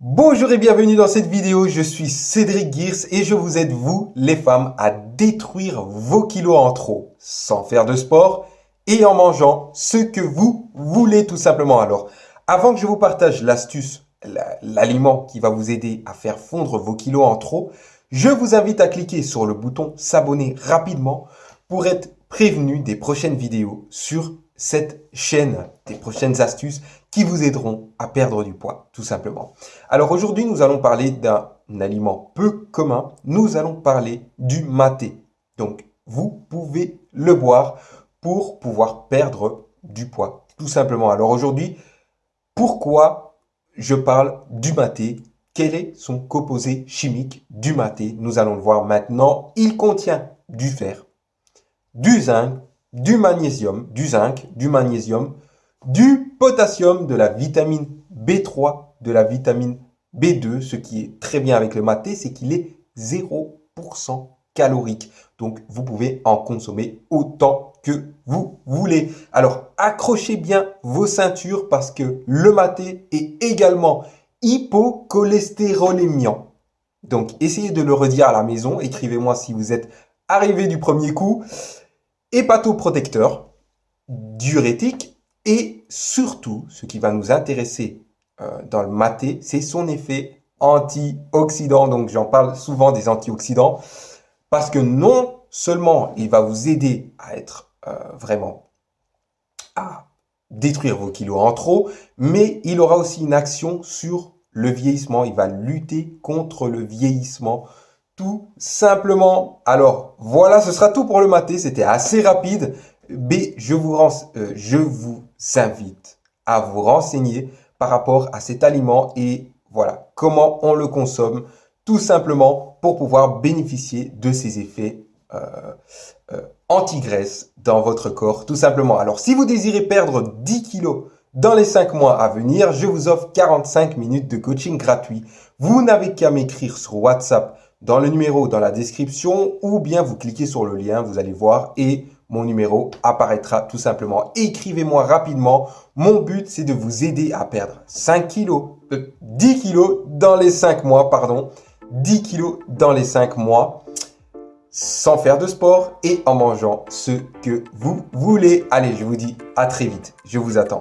Bonjour et bienvenue dans cette vidéo, je suis Cédric Gears et je vous aide vous, les femmes, à détruire vos kilos en trop, sans faire de sport et en mangeant ce que vous voulez tout simplement. Alors, avant que je vous partage l'astuce, l'aliment qui va vous aider à faire fondre vos kilos en trop, je vous invite à cliquer sur le bouton s'abonner rapidement pour être prévenu des prochaines vidéos sur cette chaîne des prochaines astuces qui vous aideront à perdre du poids, tout simplement. Alors aujourd'hui, nous allons parler d'un aliment peu commun. Nous allons parler du maté. Donc, vous pouvez le boire pour pouvoir perdre du poids, tout simplement. Alors aujourd'hui, pourquoi je parle du maté? Quel est son composé chimique du maté? Nous allons le voir maintenant. Il contient du fer, du zinc, du magnésium, du zinc, du magnésium, du potassium, de la vitamine B3, de la vitamine B2. Ce qui est très bien avec le maté, c'est qu'il est 0% calorique. Donc, vous pouvez en consommer autant que vous voulez. Alors, accrochez bien vos ceintures parce que le maté est également hypocholestérolémiant. Donc, essayez de le redire à la maison. Écrivez-moi si vous êtes arrivé du premier coup hépatoprotecteur, diurétique et surtout, ce qui va nous intéresser euh, dans le maté, c'est son effet antioxydant. Donc j'en parle souvent des antioxydants parce que non seulement il va vous aider à être euh, vraiment à détruire vos kilos en trop, mais il aura aussi une action sur le vieillissement. Il va lutter contre le vieillissement tout simplement. Alors, voilà, ce sera tout pour le maté. C'était assez rapide. B, je vous, euh, je vous invite à vous renseigner par rapport à cet aliment et voilà, comment on le consomme tout simplement pour pouvoir bénéficier de ses effets euh, euh, anti-graisse dans votre corps, tout simplement. Alors, si vous désirez perdre 10 kilos dans les 5 mois à venir, je vous offre 45 minutes de coaching gratuit. Vous n'avez qu'à m'écrire sur WhatsApp dans le numéro dans la description ou bien vous cliquez sur le lien, vous allez voir et mon numéro apparaîtra tout simplement. Écrivez-moi rapidement. Mon but, c'est de vous aider à perdre 5 kilos, 10 euh, kilos dans les 5 mois, pardon. 10 kilos dans les 5 mois sans faire de sport et en mangeant ce que vous voulez. Allez, je vous dis à très vite. Je vous attends.